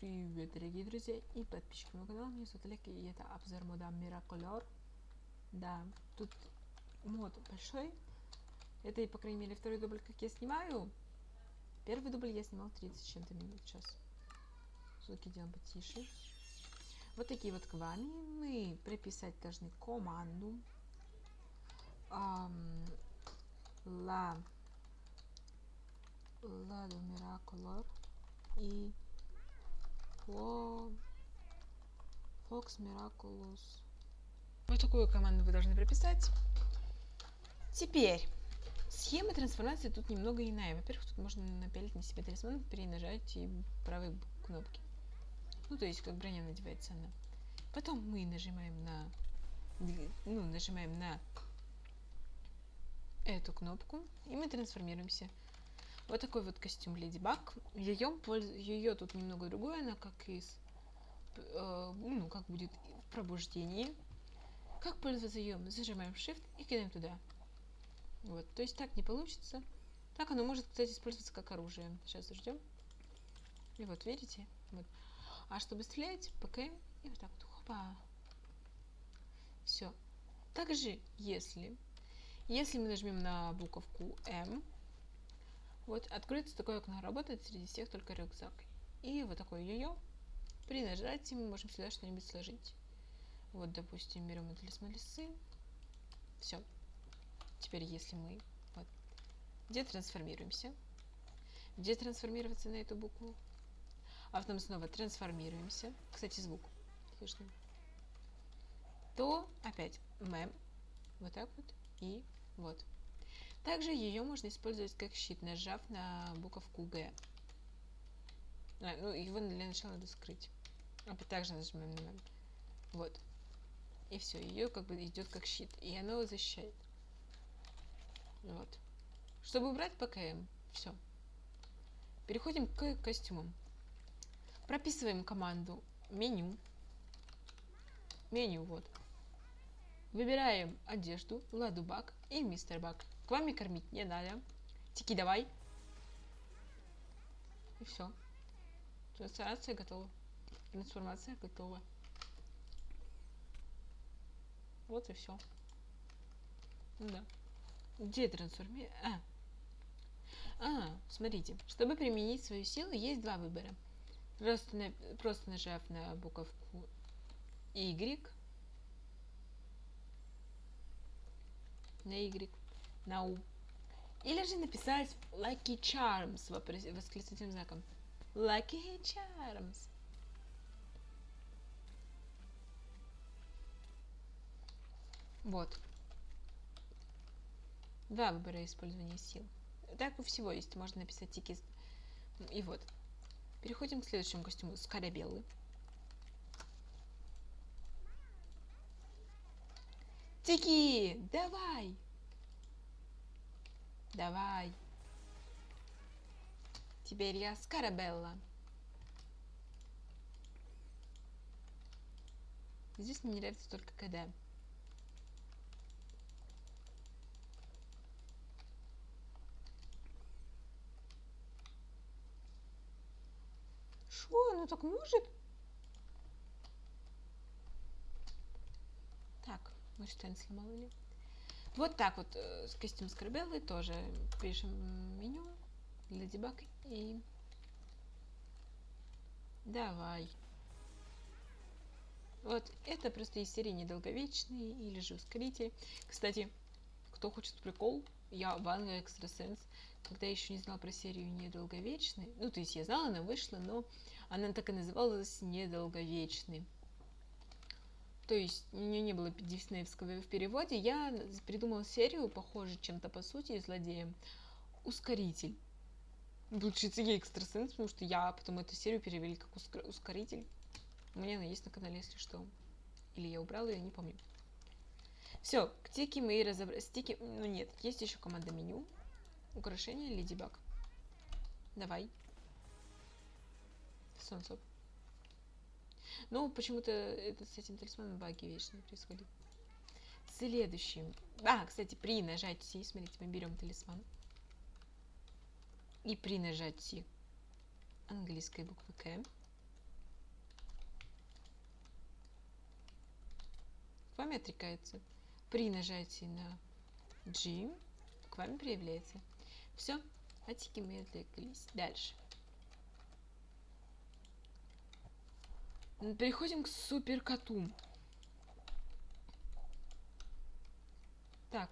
Привет, дорогие друзья и подписчики моего канала. Меня зовут Олег, и это обзор мода Miracolor. Да, тут мод большой. Это, по крайней мере, второй дубль, как я снимаю. Первый дубль я снимал 30 чем-то минут сейчас. Звуки делаем потише. Вот такие вот к вами. Мы прописать должны команду. Um, la Lado Miracolor и Fox Miraculous. Вот такую команду вы должны прописать. Теперь, схема трансформации тут немного иная. Во-первых, тут можно напялить на себя талисман при нажатии правой кнопки. Ну, то есть, как броня надевается она. Потом мы нажимаем на, ну, нажимаем на эту кнопку, и мы трансформируемся. Вот такой вот костюм Леди Баг. Ее, ее тут немного другое, она как из, э, ну, как будет в пробуждении. Как пользоваться ее? Зажимаем Shift и кидаем туда. Вот, то есть так не получится. Так оно может, кстати, использоваться как оружие. Сейчас ждем. И вот, видите? Вот. А чтобы стрелять, ПКМ и вот так вот. Хопа. Все. Также, если, если мы нажмем на буковку М, вот, откроется такое окно, работает среди всех только рюкзак. И вот такое йо-йо. При нажатии мы можем сюда что-нибудь сложить. Вот, допустим, берем талисман лисы. Все. Теперь, если мы вот, где трансформируемся, где трансформироваться на эту букву, а потом снова трансформируемся, кстати, звук слышно, то опять мем, вот так вот и вот. Также ее можно использовать как щит, нажав на буковку Г. А, ну, его для начала надо скрыть. А также нажимаем на Вот. И все, ее как бы идет как щит. И оно защищает. Вот. Чтобы убрать ПКМ, все. Переходим к костюмам. Прописываем команду меню. Меню, вот. Выбираем одежду, Ладу Баг и Мистер Баг. К вами кормить не надо. Тики, давай. И все. Трансформация готова. Трансформация готова. Вот и все. Да. Где трансформация? А. А, смотрите. Чтобы применить свою силу, есть два выбора. Просто, на, просто нажав на буковку Y. На Y У. Или же написать Lucky Charms восклицательным знаком. Lucky Charms. Вот. Два выбора использования сил. Так у всего есть. Можно написать тики. И вот. Переходим к следующему костюму. Скарабеллы. Тики, давай! Давай. Теперь я Скарабелла. Здесь мне нравится только когда. Шо, оно так может? Так, может, Стэн сломал или... Вот так вот э, с костюм Скорбеллы тоже пишем меню для дебаг и давай. Вот это просто из серии недолговечный или же ускоритель. Кстати, кто хочет прикол, я Ванга Экстрасенс, когда еще не знала про серию недолговечный, ну то есть я знала, она вышла, но она так и называлась недолговечный то есть у нее не было диснеевского в переводе, я придумала серию, похожую чем-то по сути, злодеем. Ускоритель. Получится ей экстрасенс, потому что я потом эту серию перевели как ускоритель. У меня она есть на канале, если что. Или я убрала ее, не помню. Все, к тики мы разобрали. Стики, ну нет, есть еще команда меню. Украшение Леди Баг. Давай. Солнце. Ну, почему-то это, с этим талисманом баги вечные происходят. Следующим. А, кстати, при нажатии, смотрите, мы берем талисман. И при нажатии английской буквы К к вам отрекается. При нажатии на G к вам проявляется. Все, отсеки мы отвлеклись. Дальше. Переходим к супер коту. Так.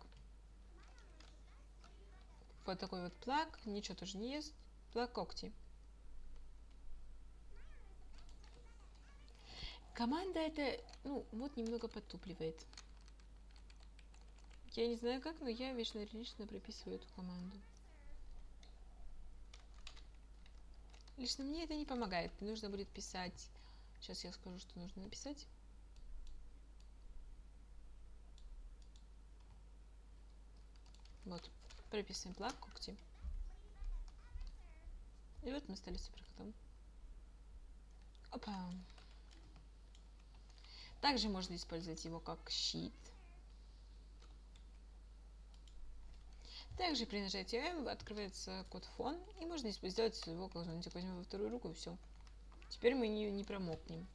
Вот такой вот плак. Ничего тоже не ест. Плак когти. Команда это, ну, вот немного подтупливает. Я не знаю как, но я вечно лично прописываю эту команду. Лично мне это не помогает. Нужно будет писать... Сейчас я скажу, что нужно написать. Вот. Прописываем плак когти. И вот мы стали суперкотом. Опа. Также можно использовать его как щит. Также при нажатии M открывается код фон, и можно сделать его как зонтик. Возьмем во вторую руку и все. Теперь мы не, не промокнем.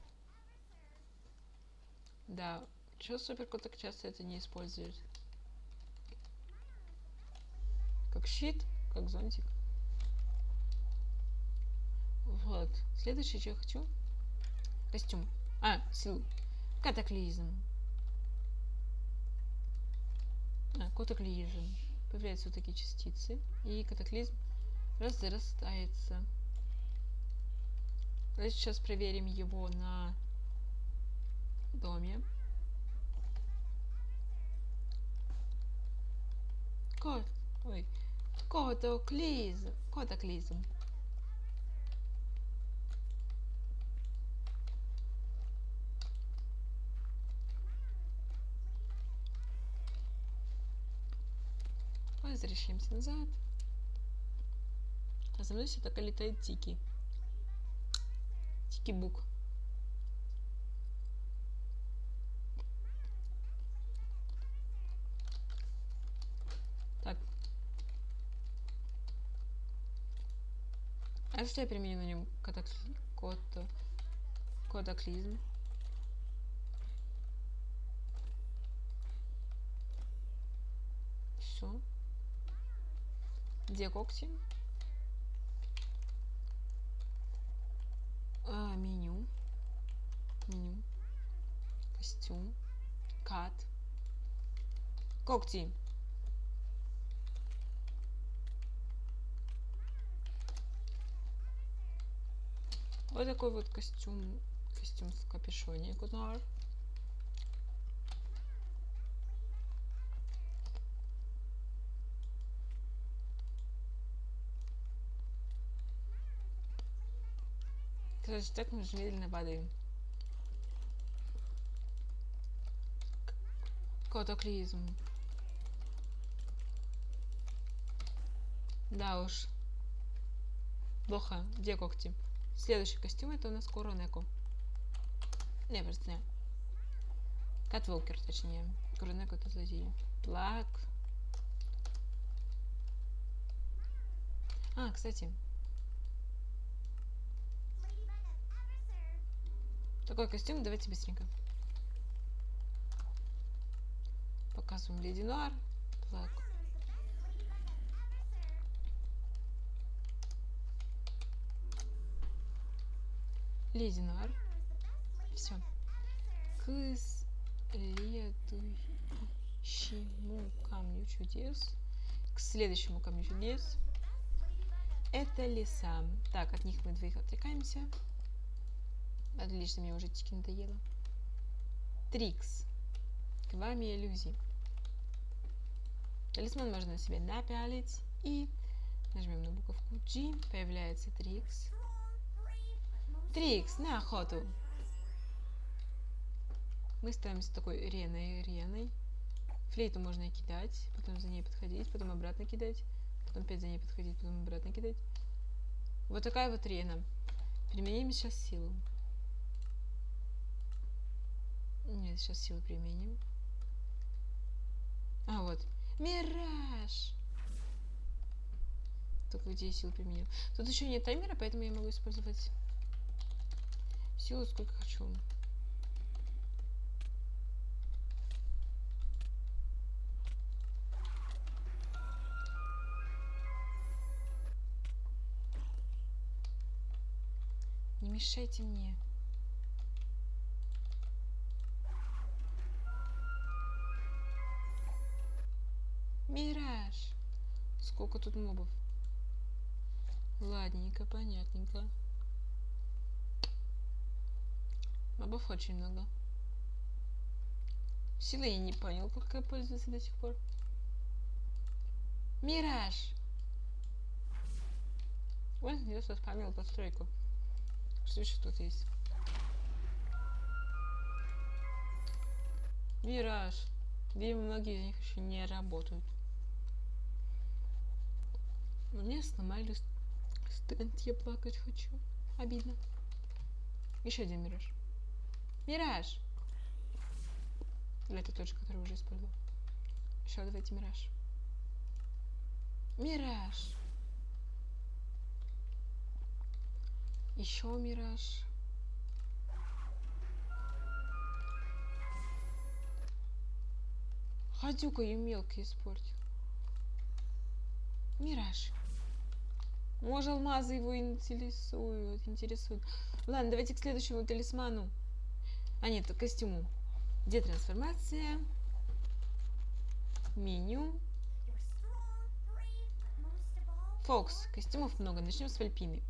Да, что суперкот так часто это не использует? Как щит, как зонтик. Вот. Следующее, что я хочу. Костюм. А, силу. Катаклизм. А, катаклизм. Появляются вот такие частицы. И катаклизм разрастается. Давайте сейчас проверим его на доме. Кот. Ой. Катаклизм. Катаклизм. Возвращаемся назад. А за мной все так и летает Тики. Тики-бук. Так. А если я применю на нем катаклизм? Катаклизм. Все. Где когти? А, меню. Меню. Костюм. Кат. Когти. Вот такой вот костюм. Костюм в капюшоне. Кунар. Короче, так мы же медленно падаем. Катаклизм. Да уж. Плохо. Где когти? Следующий костюм это у нас Коронеко. Не, просто не. Катволкер, точнее. Коронеко это злодей. Плак. А, кстати, Такой костюм, давайте быстренько. Показываем Леди Нуар. Плак. Леди Нуар. Все. К следующему камню чудес. К следующему камню чудес. Это леса. Так, от них мы двоих отрекаемся. Отлично, мне уже тики надоело. Трикс. К вами иллюзий. Талисман можно себе напялить. И нажмем на буковку G. Появляется Трикс. Трикс, на охоту. Мы ставимся такой реной, реной. Флейту можно кидать, потом за ней подходить, потом обратно кидать, потом опять за ней подходить, потом обратно кидать. Вот такая вот рена. Применим сейчас силу. Нет, сейчас силу применим. А, вот. Мираж! Только где я силу применил. Тут еще нет таймера, поэтому я могу использовать силу сколько хочу. Не мешайте мне. Мираж. Сколько тут мобов? Ладненько, понятненько. Мобов очень много. Силы я не понял, как я пользуюсь до сих пор. Мираж! Ой, я спамил постройку. Что еще тут есть? Мираж. Где многие из них еще не работают. Мне сломали стенд, я плакать хочу. Обидно. Еще один мираж. Мираж! Или это тот же, который уже использовал? Еще давайте мираж. Мираж! Еще мираж. Гадюка ее мелко испортил. Мираж. Может, алмазы его интересуют, интересуют. Ладно, давайте к следующему талисману. А нет, к костюму. Где трансформация? Меню. Фокс. Костюмов много. Начнем с Вальпины.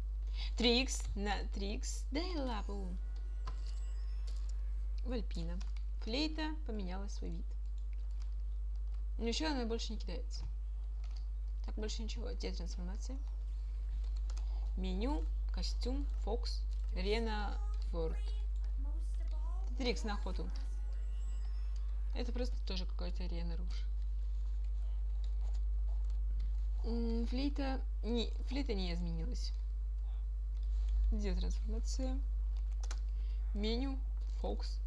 Трикс. На Трикс. Дай лапу. Вальпина. Флейта поменяла свой вид. Еще она больше не кидается. Так, больше ничего. Где трансформация? Меню, костюм, Фокс, Рена, Форд. Трикс на охоту. Это просто тоже какая-то арена руш. Флейта не, флейта не изменилась. Где трансформация? Меню, Фокс.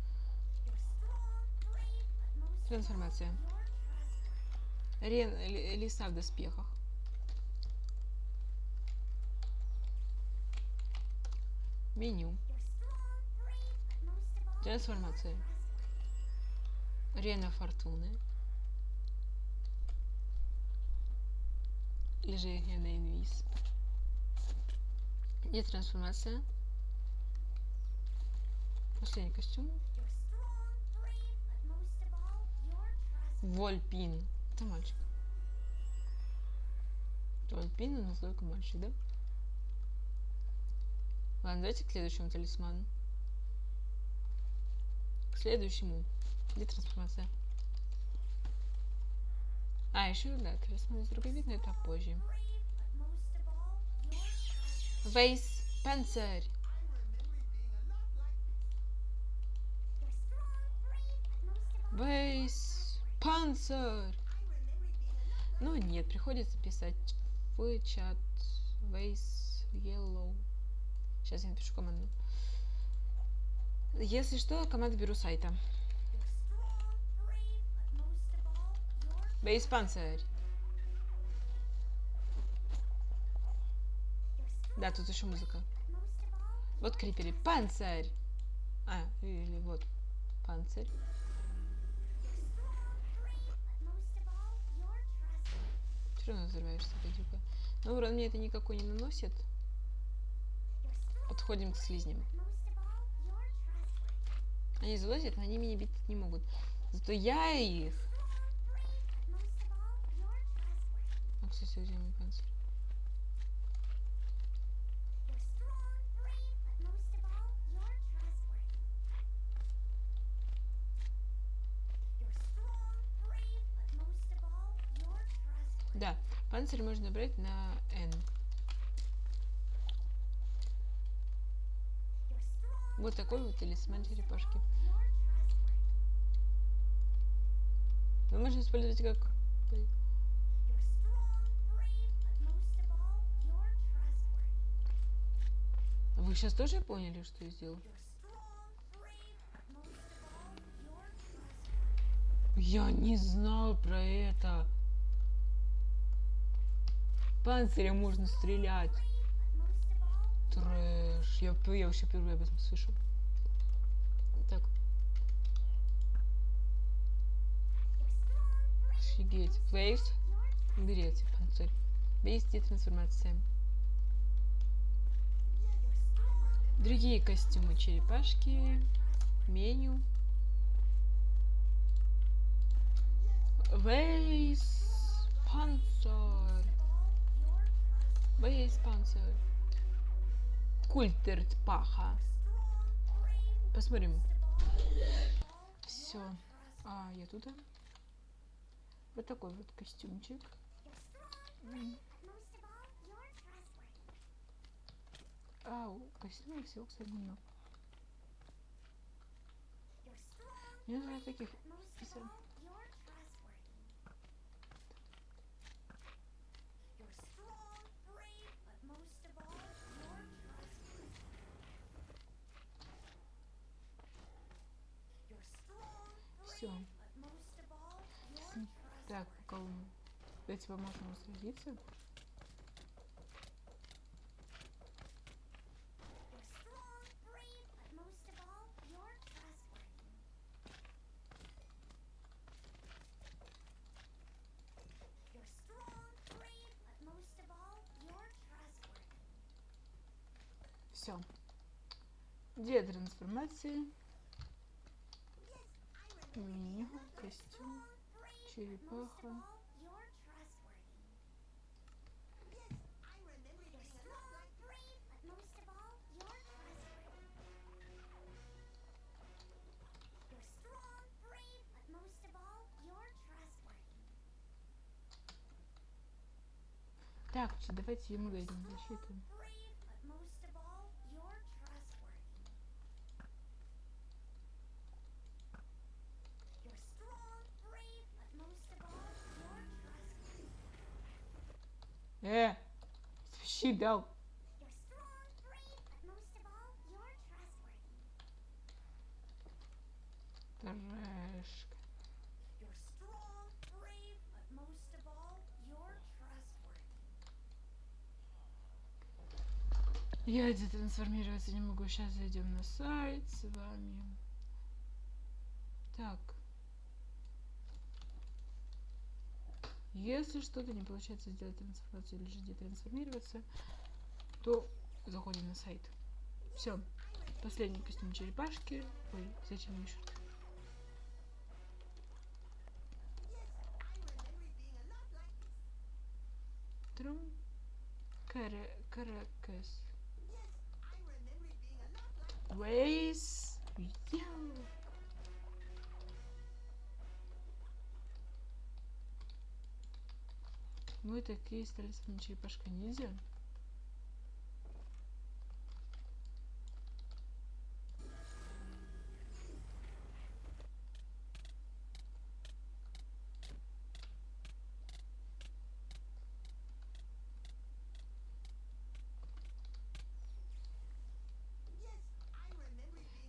Трансформация. Рен, лиса в доспехах. Меню. Трансформация. Рена Фортуны. Или же Рена Инвиз. Где трансформация? Последний костюм. Вольпин. Это мальчик. Вольпин, но только мальчик, да? Ладно, давайте к следующему талисману. К следующему. Где трансформация? А, еще, да, талисман из другой вид, но это позже. Вейс Панцирь. Вейс Панцирь. Ну нет, приходится писать в чат Вейс Yellow. Сейчас я напишу команду. Если что, команду беру сайта. Бейс панцирь. Да, тут еще музыка. Вот крипери. Панцирь. А, или вот. Панцирь. Все равно взрываешься, гадюка. Но урон мне это никакой не наносит. Подходим к слизням. Они залазят, но они меня бить не могут. Зато я их... А, где мой панцирь? Да, панцирь можно брать на N. Вот такой вот талисман черепашки. Его можно использовать как... Вы сейчас тоже поняли, что я сделал? Я не знал про это. Панцирем можно стрелять. Трэш. Я, я вообще впервые об этом слышу. Так. Офигеть. Вейс. Берете панцирь. Бейсти трансформация. Другие костюмы черепашки. Меню. Вейс Панцер. Вейс Панцер. Культерт Паха. Посмотрим. Все. А, я туда. Вот такой вот костюмчик. А, у костюма всего, кстати, немного. Мне нужно таких писем. Все. Так, он... Давайте поможем сразиться. Все. Где трансформации? Меню, костюм, черепаха. Так, давайте ему дадим защиту. Щит дал. Трэшка. Я детрансформироваться не могу. Сейчас зайдем на сайт с вами. Так. Если что-то не получается сделать трансформацию или же детрансформироваться, то заходим на сайт. Все. Последний костюм черепашки. Ой, зачем еще? Трум. Каракас. Вейс. Яу. Мы такие стали с вами черепашка ниндзя.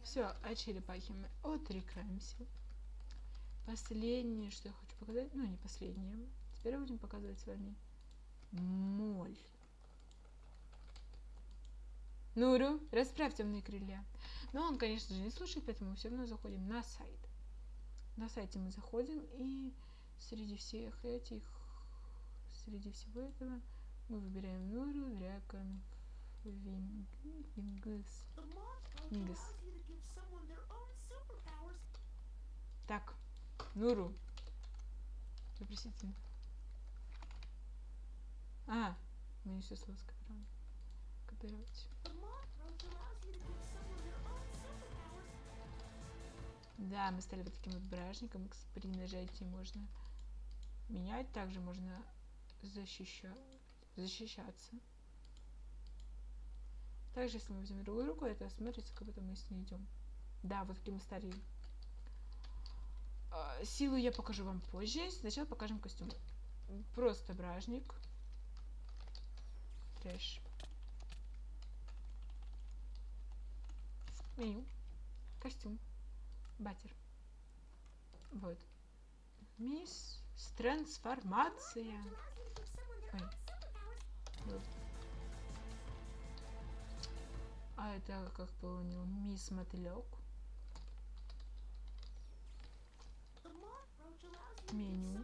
Все, о черепахе мы отрекаемся. Последнее, что я хочу показать, ну не последнее. Теперь будем показывать с вами моль. Нуру, расправь темные крылья. Но он, конечно же, не слушает, поэтому мы все равно заходим на сайт. На сайте мы заходим, и среди всех этих, среди всего этого, мы выбираем Нуру, Дракон, Вингс. Вингс. Так, Нуру. Вопросительно. А, не все слово скопировали. Копировать. Да, мы стали вот таким вот бражником. При нажатии можно менять. Также можно защища... защищаться. Также, если мы возьмем другую руку, это смотрится, как будто мы с ней идем. Да, вот такие мы стали. А, Силу я покажу вам позже. Сначала покажем костюм. Просто бражник. Трэш. Меню. Костюм. Батер. Вот. Мисс трансформация. Ой. А это, как понял, мисс Мотылек. Меню.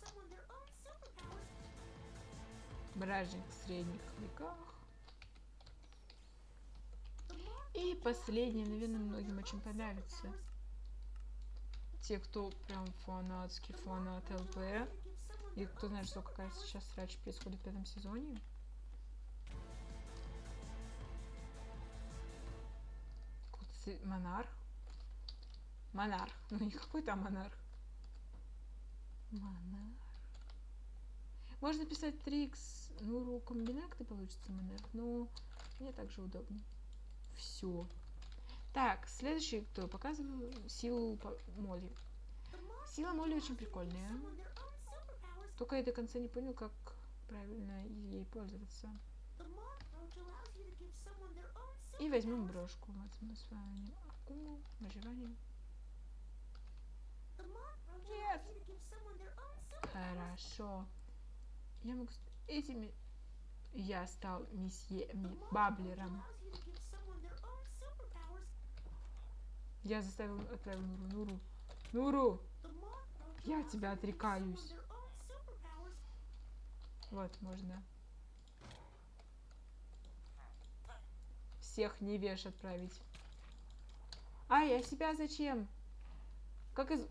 Someone their own superpowers. Бражник в средних веках. И give наверное, многим очень понравится. Те, кто прям фанатский фанат ЛП. И кто знает, что какая сейчас срач происходит в пятом сезоне. Какой-то Монарх. Монарх. Ну не какой там монарх. Монарх. Можно писать Трикс. Ну, комбинакты получится монарх, но мне также удобно. Все. Так, следующий, кто показываю, силу Молли. Сила Молли очень прикольная. Только я до конца не понял, как правильно ей пользоваться. И возьмем брошку. Вот мы с вами. Акуму, выживание. Нет. Хорошо. Я могу... Этими... Я стал месье Баблером. Я заставил, отправил Нуру. Нуру. Я тебя отрекаюсь. Вот, можно. Всех невеж отправить. Ай, а себя зачем? Как из...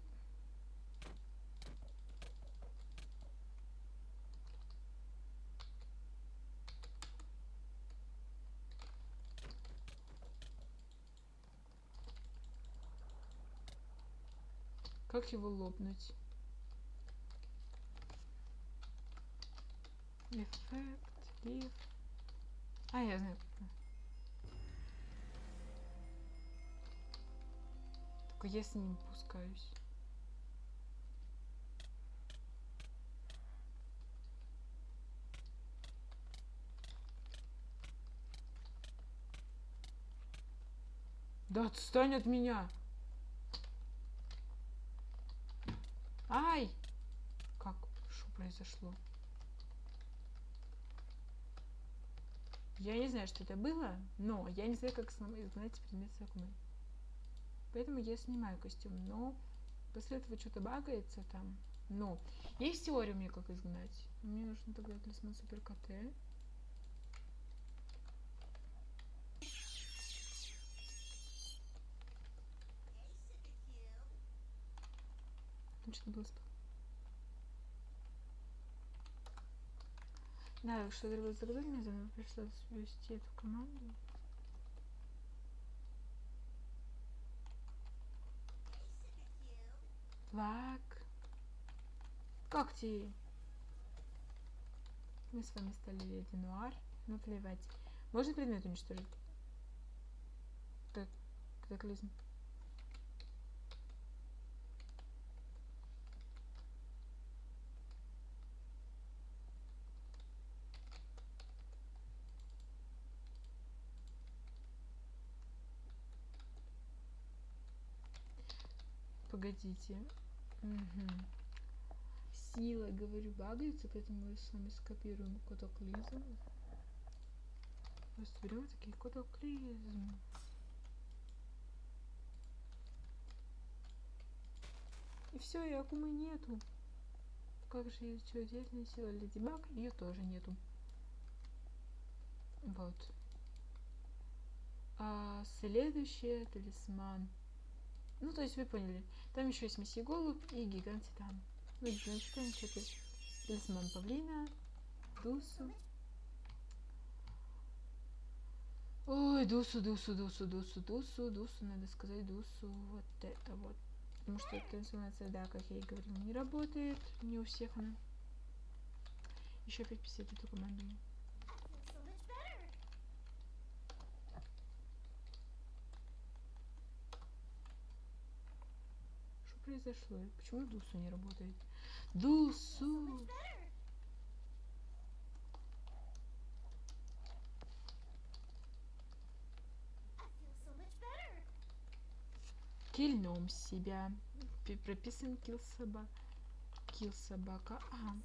Как его лопнуть? Эффект, лиф. А, я знаю. как. Только я с ним пускаюсь. Да отстань от меня! Ай! Как? Что произошло? Я не знаю, что это было, но я не знаю, как изгнать предмет с Акумы. Поэтому я снимаю костюм, но после этого что-то багается там. Но есть теория мне, как изгнать. Мне нужно тогда талисман супер КТ. Что-то было сп- Да, что было заказать, мне пришлось ввести эту команду. Флаг. Когти. Мы с вами стали леди Нуар. Ну, плевать. Можно предмет уничтожить? Так, катаклизм. Погодите. Мгм. Сила, говорю, багается, поэтому мы с вами скопируем катаклизм. Просто берем такие катаклизм. И все, и Акумы нету. Как же ее что, отдельная сила Леди Баг? Ее тоже нету. Вот. А следующее талисман. Ну, то есть вы поняли. Там еще есть месье Голубь и гигант Титан. Ну, гигант Титан что-то. Талисман Павлина. Дусу. Ой, Дусу, Дусу, Дусу, Дусу, Дусу, Дусу, надо сказать Дусу. Вот это вот. Потому что трансформация, да, как я и говорила, не работает. Не у всех она. Еще опять писать эту команду. произошло? Почему Дусу не работает? Дусу! Кильнем себя. Прописан кил собака. Кил собака. Ага.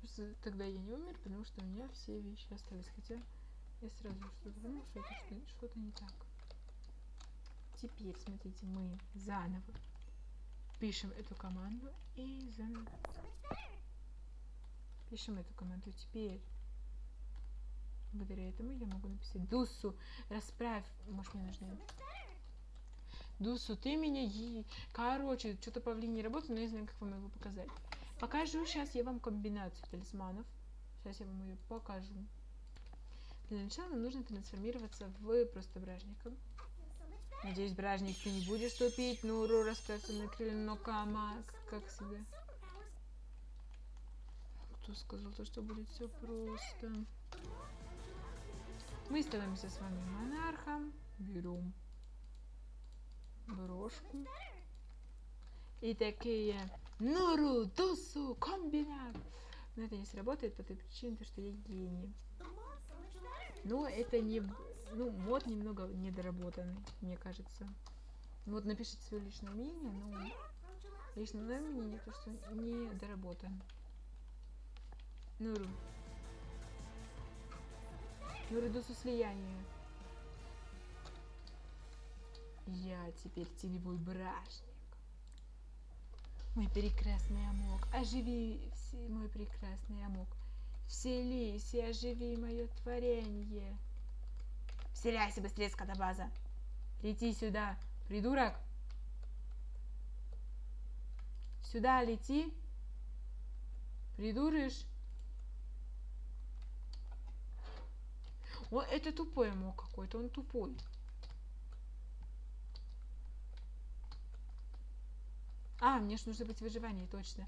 Просто тогда я не умер, потому что у меня все вещи остались. Хотя я сразу что-то думал, что что-то не так. Теперь, смотрите, мы заново пишем эту команду и заново пишем эту команду. Теперь благодаря этому я могу написать Дусу, расправь, может мне нужно Дусу, ты меня е... Короче, что-то павлин не работает, но я знаю, как вам его показать. Покажу сейчас я вам комбинацию талисманов. Сейчас я вам ее покажу. Для начала нам нужно трансформироваться в просто бражника. Надеюсь, бражник ты не будешь тупить. Ну, уру, расправься на крылья, но камак, как всегда. Кто сказал то, что будет все просто? Мы становимся с вами монархом. Берем брошку. И такие Нуру, Дусу, комбинат. Но это не сработает по той причине, то, что я гений. Но это не... Ну, мод немного недоработанный, мне кажется. Вот напишите свое личное мнение, но лично мое мнение то, что не доработан. Нуру. Нуру Дусу слияние. Я теперь теневой бражник. Мой прекрасный амок, оживи все- мой прекрасный амок. Вселись и оживи мое творение. Вселяйся быстрее, скотобаза. Лети сюда, придурок. Сюда лети. Придурыш. О, это тупой амок какой-то, он тупой. А, мне ж нужно быть в выживании, точно.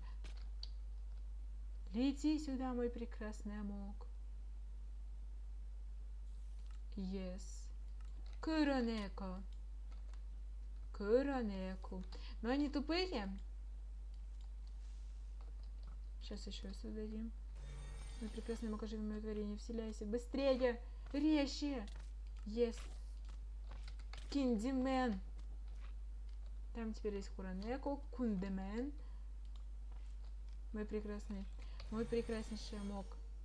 Лети сюда, мой прекрасный амок. Yes. Куронеко. Куронеку. Но они тупые. Сейчас еще создадим. Мой прекрасный амок, оживи мое творение, вселяйся. Быстрее! Резче! Yes. Киндимен. Там теперь есть Хуранеко, Кундемен. Мой прекрасный, мой прекраснейший.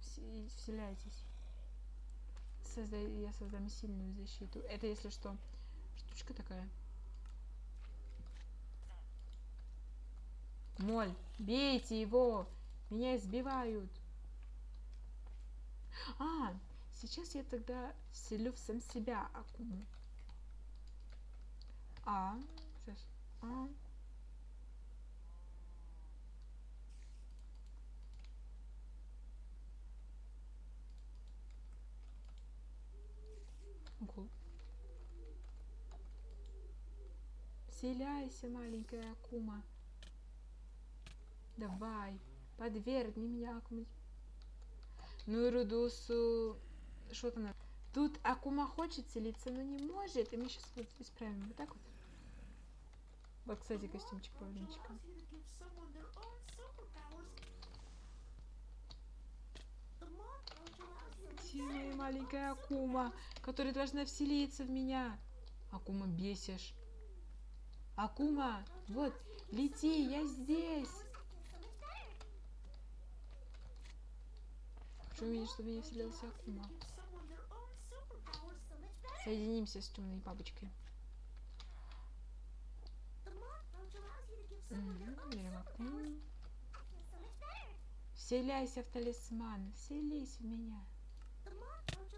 Вс- Вселяйтесь. Создай, я создам сильную защиту. Это, если что, штучка такая. Моль, бейте его! Меня избивают. А, сейчас я тогда вселю в сам себя Акуму. А, сейчас. А. Ого. Вселяйся, маленькая Акума. Давай, подвергни меня Акуме. Ну и Рудусу... Что там? надо? Тут Акума хочет селиться, но не может. И мы сейчас вот исправим. Вот так вот. Вот, кстати, костюмчик павлинчика. Моя маленькая Акума, которая должна вселиться в меня? Акума, бесишь. Акума, вот, лети, я здесь. Хочу увидеть, чтобы я вселился Акума. Соединимся с темной бабочкой. Мгм, берем Акуму. Вселяйся в талисман, вселись в меня.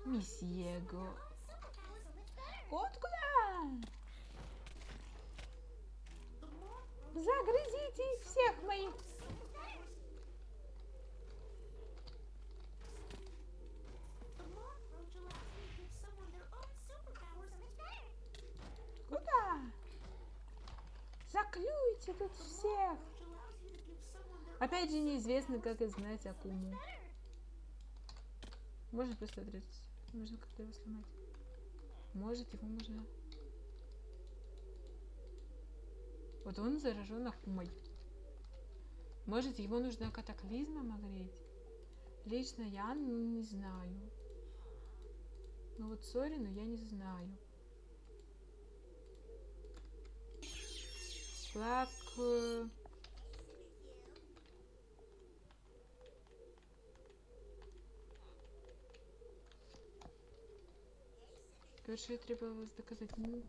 Месье Го. Вот куда? Загрызите всех моих. Куда? Заклюйте тут всех. Опять же неизвестно, как изгнать Акуму. Можно просто отрезать. Можно как-то его сломать. Может, его можно... Вот он заражен Акумой. Может, его нужно катаклизмом огреть? Лично я не знаю. Ну вот Сорину я не знаю. Флаг... э, Короче, требовалось доказать. Ну,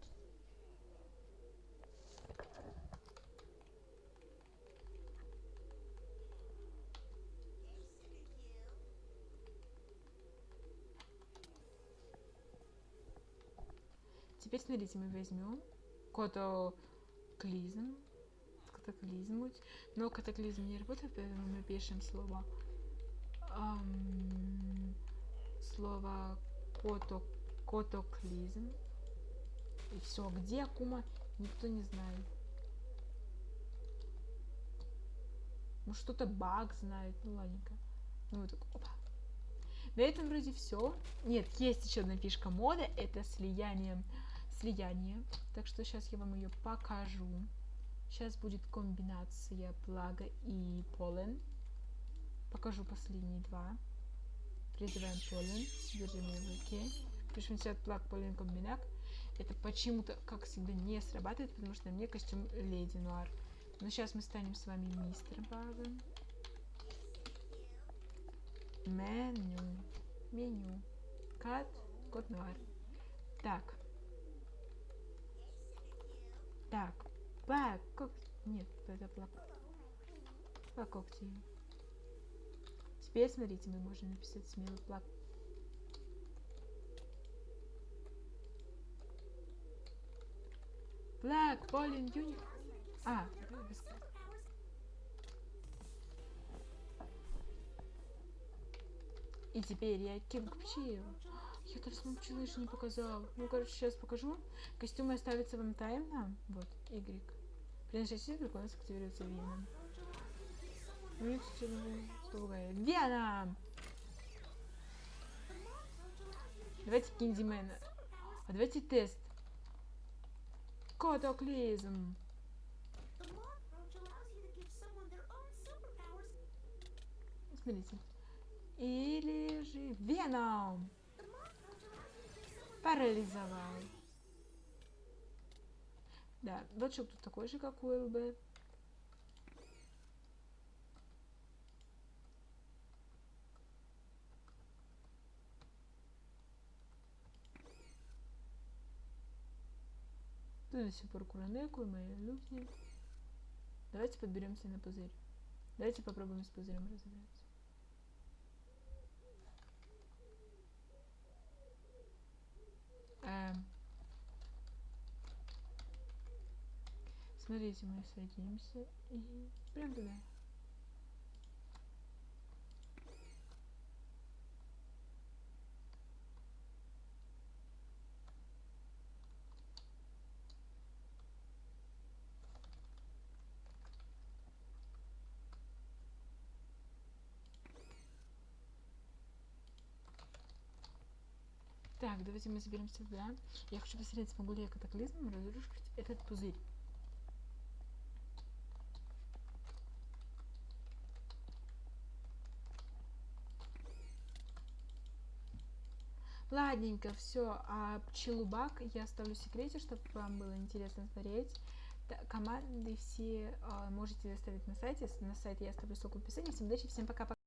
Теперь смотрите, мы возьмем котоклизм. Катаклизмуть. Но катаклизм не работает, поэтому мы пишем слово ам, слово кото, котоклизм. И все. Где Акума, никто не знает. Ну что-то баг знает. Ну ладненько. Ну вот так, опа. На этом вроде все. Нет, есть еще одна фишка мода. Это слияние. Слияние. Так что сейчас я вам ее покажу. Сейчас будет комбинация плага и полен. Покажу последние два. Призываем полен. Держим его в руке. Пишем сейчас плаг, полен, комбинак. Это почему-то, как всегда, не срабатывает, потому что мне костюм Леди Нуар. Но сейчас мы станем с вами мистер Багом. Меню. Меню. Кат. Кот Нуар. Так. Так. Бак. Как... Нет, это плак. Когти. Теперь, смотрите, мы можем написать смелый плак. Black, Pollen, Unique. А, И теперь я Кинг Пчил. Я талисман пчелы еще не показал. Ну, короче, сейчас покажу. Костюмы оставятся вам тайно. Вот, Y. При нажатии прикольно активируется Веном. Веном! Давайте Киндимена. А давайте тест. Superpowers. Смотрите. Или же Веном. Парализовал. Да, дочек тут такой же, как у ЛБ. Тут сих пор Куранеку мои люди. Давайте подберемся на пузырь. Давайте попробуем с пузырем разобраться. Эм. Смотрите, мы садимся и прям туда. Так, давайте мы заберем сюда. Я хочу посмотреть, смогу ли я катаклизмом разрушить этот пузырь. Ладненько, все. А пчелубак я оставлю в секрете, чтобы вам было интересно смотреть. Команды все а, можете оставить на сайте. На сайте я оставлю ссылку в описании. Всем удачи, всем пока-пока.